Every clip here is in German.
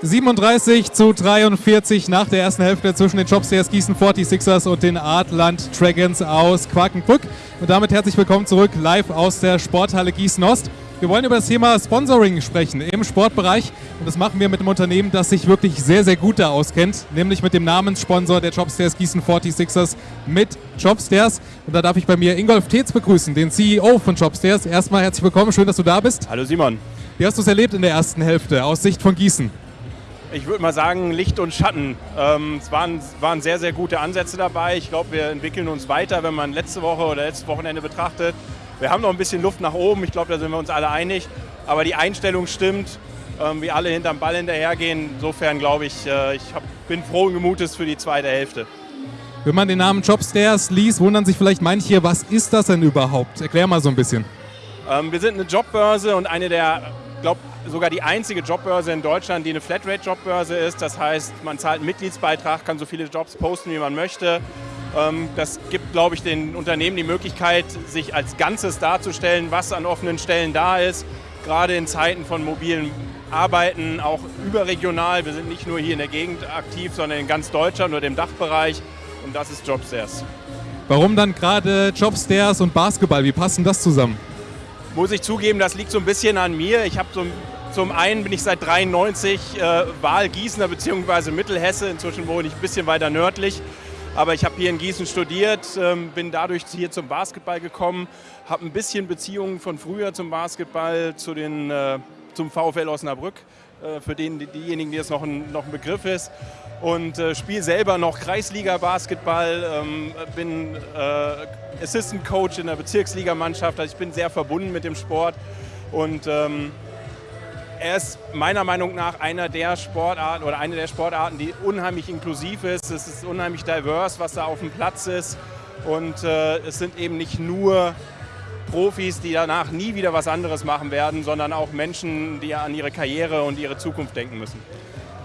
37 zu 43 nach der ersten Hälfte zwischen den Jobstairs Gießen 46ers und den Artland Dragons aus Quakenbrück. Und damit herzlich willkommen zurück live aus der Sporthalle Gießen Ost. Wir wollen über das Thema Sponsoring sprechen im Sportbereich und das machen wir mit einem Unternehmen, das sich wirklich sehr, sehr gut da auskennt, nämlich mit dem Namenssponsor der Jobstairs Gießen 46ers mit Jobstairs. Und da darf ich bei mir Ingolf Tetz begrüßen, den CEO von Jobstairs. Erstmal herzlich willkommen, schön, dass du da bist. Hallo Simon. Wie hast du es erlebt in der ersten Hälfte aus Sicht von Gießen? Ich würde mal sagen, Licht und Schatten. Ähm, es waren, waren sehr, sehr gute Ansätze dabei. Ich glaube, wir entwickeln uns weiter, wenn man letzte Woche oder letztes Wochenende betrachtet. Wir haben noch ein bisschen Luft nach oben, ich glaube, da sind wir uns alle einig. Aber die Einstellung stimmt, ähm, wie alle hinterm Ball hinterhergehen. Insofern glaube ich, äh, ich hab, bin frohen Gemutes für die zweite Hälfte. Wenn man den Namen Jobstairs liest, wundern sich vielleicht manche, was ist das denn überhaupt? Erklär mal so ein bisschen. Ähm, wir sind eine Jobbörse und eine der, glaube sogar die einzige Jobbörse in Deutschland, die eine Flatrate-Jobbörse ist. Das heißt, man zahlt einen Mitgliedsbeitrag, kann so viele Jobs posten, wie man möchte. Ähm, das gibt, glaube ich, den Unternehmen die Möglichkeit, sich als Ganzes darzustellen, was an offenen Stellen da ist. Gerade in Zeiten von mobilen Arbeiten, auch überregional. Wir sind nicht nur hier in der Gegend aktiv, sondern in ganz Deutschland oder dem Dachbereich. Und das ist Jobstairs. Warum dann gerade Jobstairs und Basketball? Wie passen das zusammen? Muss ich zugeben, das liegt so ein bisschen an mir. Ich habe so zum einen bin ich seit 93 äh, Wahlgießener bzw. Mittelhesse. Inzwischen wohne ich ein bisschen weiter nördlich. Aber ich habe hier in Gießen studiert, ähm, bin dadurch hier zum Basketball gekommen, habe ein bisschen Beziehungen von früher zum Basketball, zu den, äh, zum VfL Osnabrück, für den, diejenigen, die es noch ein, noch ein Begriff ist. Und äh, spiele selber noch Kreisliga-Basketball, ähm, bin äh, Assistant Coach in der Bezirksligamannschaft. Also ich bin sehr verbunden mit dem Sport. Und ähm, er ist meiner Meinung nach einer der Sportarten oder eine der Sportarten, die unheimlich inklusiv ist. Es ist unheimlich divers, was da auf dem Platz ist. Und äh, es sind eben nicht nur Profis, die danach nie wieder was anderes machen werden, sondern auch Menschen, die an ihre Karriere und ihre Zukunft denken müssen.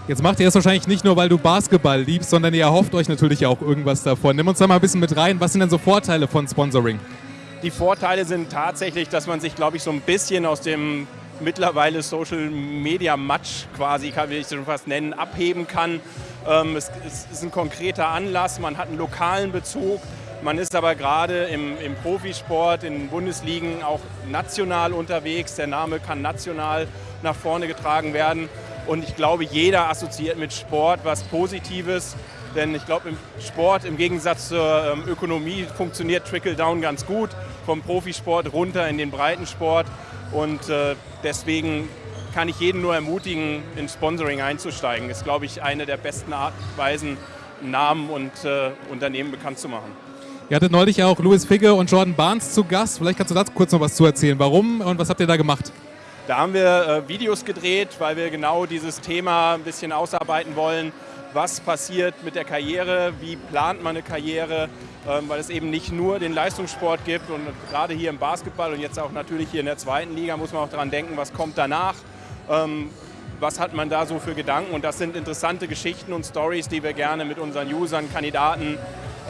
Jetzt macht ihr es wahrscheinlich nicht nur, weil du Basketball liebst, sondern ihr erhofft euch natürlich auch irgendwas davon. Nimm uns da mal ein bisschen mit rein. Was sind denn so Vorteile von Sponsoring? Die Vorteile sind tatsächlich, dass man sich, glaube ich, so ein bisschen aus dem mittlerweile Social Media Match quasi, kann ich schon fast nennen, abheben kann. Ähm, es, es, ist ein konkreter Anlass, man hat einen lokalen Bezug, man ist aber gerade im, im Profisport, in Bundesligen auch national unterwegs. Der Name kann national nach vorne getragen werden. Und ich glaube, jeder assoziiert mit Sport was Positives. Denn ich glaube, im Sport im Gegensatz zur ähm, Ökonomie funktioniert Trickle-Down ganz gut. Vom Profisport runter in den Breitensport. Und äh, deswegen kann ich jeden nur ermutigen, in Sponsoring einzusteigen. Ist, glaube ich, eine der besten Art Weisen, Namen und äh, Unternehmen bekannt zu machen. Ihr hattet neulich auch Louis Figge und Jordan Barnes zu Gast. Vielleicht kannst du dazu kurz noch was zu erzählen. Warum und was habt ihr da gemacht? Da haben wir äh, Videos gedreht, weil wir genau dieses Thema ein bisschen ausarbeiten wollen. Was passiert mit der Karriere? Wie plant man eine Karriere? Ähm, weil es eben nicht nur den Leistungssport gibt und gerade hier im Basketball und jetzt auch natürlich hier in der zweiten Liga muss man auch daran denken, was kommt danach. Ähm, was hat man da so für Gedanken? Und das sind interessante Geschichten und Stories, die wir gerne mit unseren Usern, Kandidaten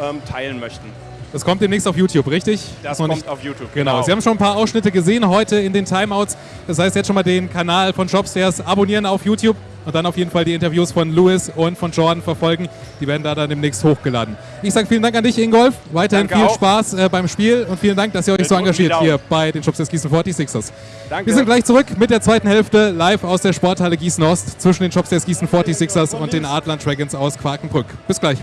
ähm, teilen möchten. Das kommt demnächst auf YouTube, richtig? Das kommt nicht... auf YouTube. Genau. genau. Sie haben schon ein paar Ausschnitte gesehen heute in den Timeouts. Das heißt, jetzt schon mal den Kanal von Jobstairs abonnieren auf YouTube und dann auf jeden Fall die Interviews von Louis und von Jordan verfolgen. Die werden da dann demnächst hochgeladen. Ich sage vielen Dank an dich, Ingolf. Weiterhin Danke viel auch. Spaß äh, beim Spiel und vielen Dank, dass ihr euch so engagiert hier bei den Jobstairs Gießen 46ers. Danke. Wir sind gleich zurück mit der zweiten Hälfte live aus der Sporthalle Gießen Ost zwischen den Jobstairs Gießen 46ers und den Adland Dragons aus Quakenbrück. Bis gleich.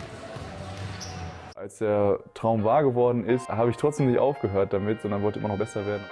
Der Traum wahr geworden ist, habe ich trotzdem nicht aufgehört damit, sondern wollte immer noch besser werden.